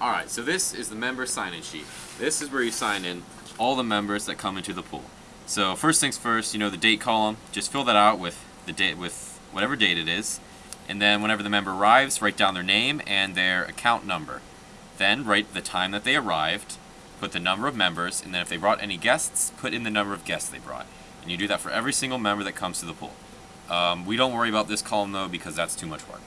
Alright, so this is the member sign-in sheet. This is where you sign in all the members that come into the pool. So first things first, you know the date column, just fill that out with the date with whatever date it is. And then whenever the member arrives, write down their name and their account number. Then write the time that they arrived, put the number of members, and then if they brought any guests, put in the number of guests they brought. And you do that for every single member that comes to the pool. Um, we don't worry about this column though because that's too much work.